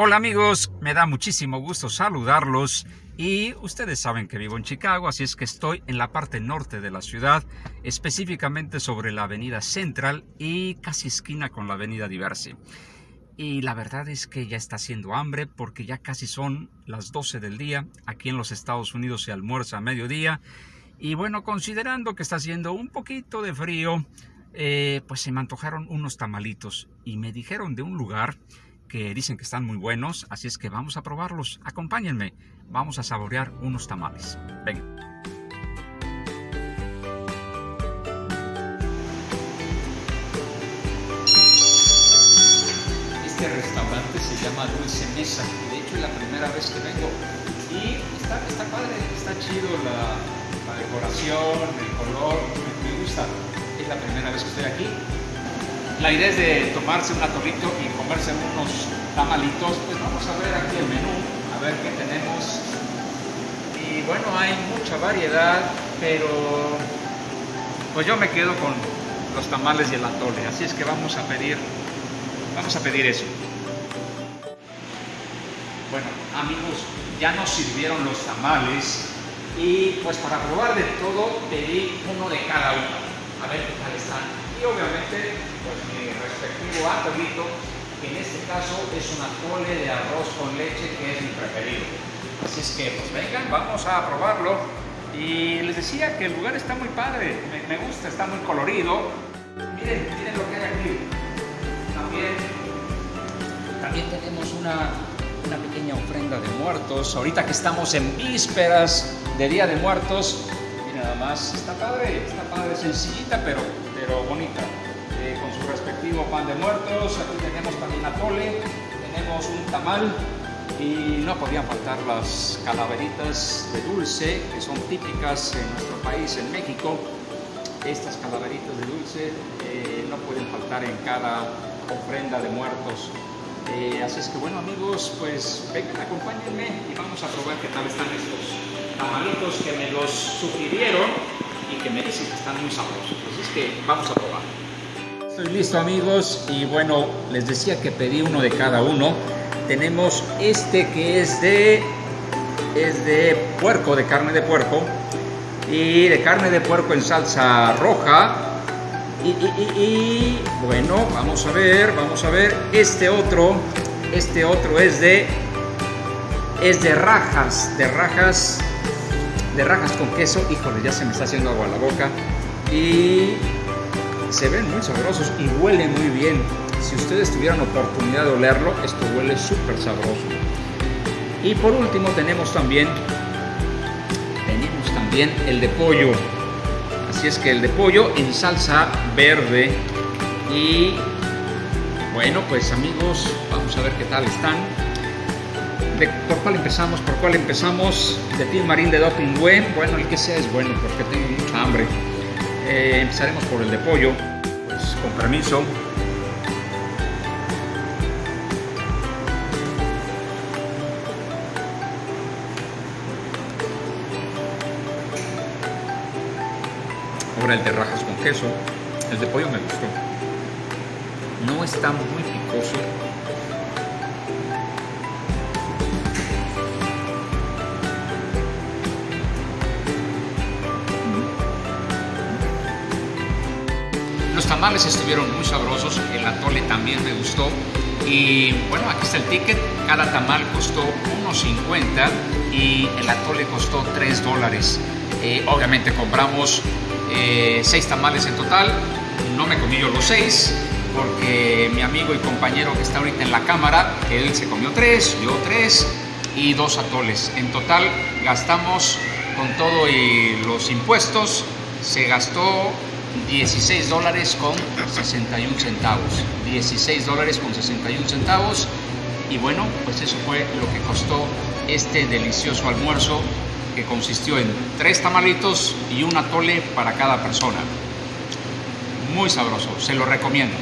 Hola amigos, me da muchísimo gusto saludarlos. Y ustedes saben que vivo en Chicago, así es que estoy en la parte norte de la ciudad, específicamente sobre la avenida Central y casi esquina con la avenida Diversi. Y la verdad es que ya está haciendo hambre porque ya casi son las 12 del día, aquí en los Estados Unidos se almuerza a mediodía. Y bueno, considerando que está haciendo un poquito de frío, eh, pues se me antojaron unos tamalitos y me dijeron de un lugar que dicen que están muy buenos, así es que vamos a probarlos. Acompáñenme, vamos a saborear unos tamales. Ven. Este restaurante se llama Dulce Mesa, de hecho es la primera vez que vengo y está, está padre, está chido la, decoración, el color, me gusta. Es la primera vez que estoy aquí la idea es de tomarse un atolito y comerse unos tamalitos. Pues vamos a ver aquí el menú, a ver qué tenemos. Y bueno, hay mucha variedad, pero pues yo me quedo con los tamales y el atole. Así es que vamos a pedir, vamos a pedir eso. Bueno, amigos, ya nos sirvieron los tamales y pues para probar de todo pedí uno de cada uno. A ver qué tal están y obviamente pues mi respectivo atolito, que en este caso es un atole de arroz con leche que es mi preferido. Así es que pues vengan, vamos a probarlo. Y les decía que el lugar está muy padre, me, gusta, está muy colorido. Miren, miren lo que hay aquí. También, también tenemos una, una pequeña ofrenda de muertos. Ahorita que estamos en vísperas de Día de Muertos, nada más, está padre, está padre, sencillita, pero pero bonita, eh, con su respectivo pan de muertos. Aquí tenemos también atole, tenemos un tamal y no podían faltar las calaveritas de dulce que son típicas en nuestro país, en México. Estas calaveritas de dulce eh, no pueden faltar en cada ofrenda de muertos. Eh, así es que bueno amigos, pues vengan, acompáñenme y vamos a probar qué tal están estos tamalitos que me los sugirieron y que me dicen que están muy sabrosos. Así es que vamos a probar. Estoy listo amigos y bueno, les decía que pedí uno de cada uno. Tenemos este que es de, es de puerco, de carne de puerco y de carne de puerco en salsa roja. Y, bueno, vamos a ver, vamos a ver. Este otro, este otro es de, es de rajas, de rajas de rajas con queso. Híjole, ya se me está haciendo agua a la boca. Y se ven muy sabrosos y huelen muy bien. Si ustedes tuvieran oportunidad de olerlo, esto huele súper sabroso. Y por último tenemos también, tenemos también el de pollo. Así es que el de pollo en salsa verde. Y bueno, pues amigos, vamos a ver qué tal están. ¿Por cuál empezamos? ¿Por cuál empezamos? De Tim Marín de Doping Bueno, el que sea es bueno porque tengo mucha hambre. Eh, empezaremos por el de pollo. Pues con permiso. Ahora el de rajas con queso. El de pollo me gustó. No está muy picoso, Los tamales estuvieron muy sabrosos, el atole también me gustó. Y bueno, aquí está el ticket. Cada tamal costó 1.50 y el atole costó 3 dólares. Eh, obviamente compramos 6 eh, tamales en total. No me comí yo los 6 porque mi amigo y compañero que está ahorita en la cámara, él se comió 3, yo 3 y 2 atoles. En total gastamos con todo y los impuestos, se gastó 16 dólares con 61 centavos. 16 dólares con 61 centavos. Y bueno, pues eso fue lo que costó este delicioso almuerzo que consistió en tres tamalitos y un atole para cada persona. Muy sabroso, se lo recomiendo.